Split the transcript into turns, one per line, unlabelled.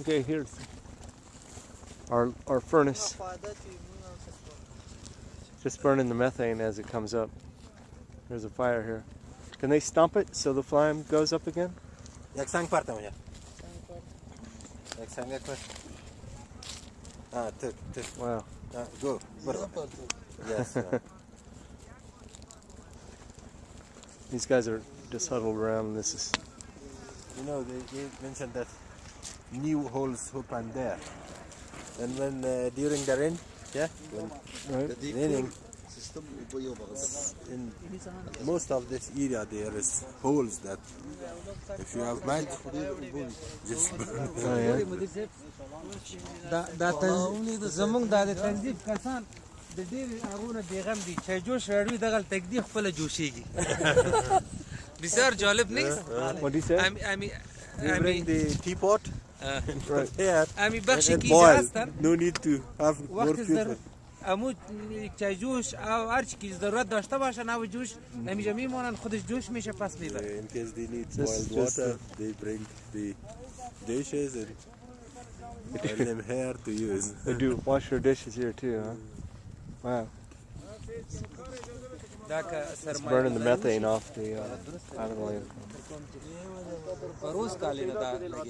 Okay, here's our, our furnace. Just burning the methane as it comes up. There's a fire here. Can they stomp it so the flame goes up again?
Jak sang parta manja. Ah, tuk, tuk.
Wow.
Ah, go. Yes.
These guys are just huddled around. This is
You know, they, they mentioned that new holes open there. And when uh, during the rain, yeah, when
right.
raining, in most of this area there is holes that if you have mud, just burn.
Oh yeah.
دا دا تنظیم زمونږ دا د تنظیم کسان د ډېر هغونه بیغم دي چې جوش راړوي دغه تقدیر خپل جوشيږي بسیار جالب نیست
What do you say?
امی امی
You bring the teapot
اه.
and put here
امی
and
بخشی
it
که
boil.
هستن
No need to have more
وقت
people.
در امو چای جوش او هر چی که ضرورت داشته باشن او جوش نمیجا میمونن خودش جوش میشه پس
Uh,
میبره
in case they need
Just-
boiled
just,
water, they bring the dishes and put them here to use.
They do wash their dishes here too, huh? Wow. It's burning the methane off the uh.